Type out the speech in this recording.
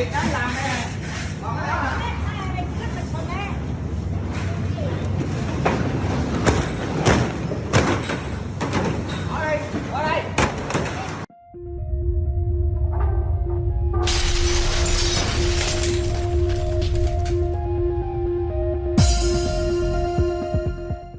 việc đó làm nè.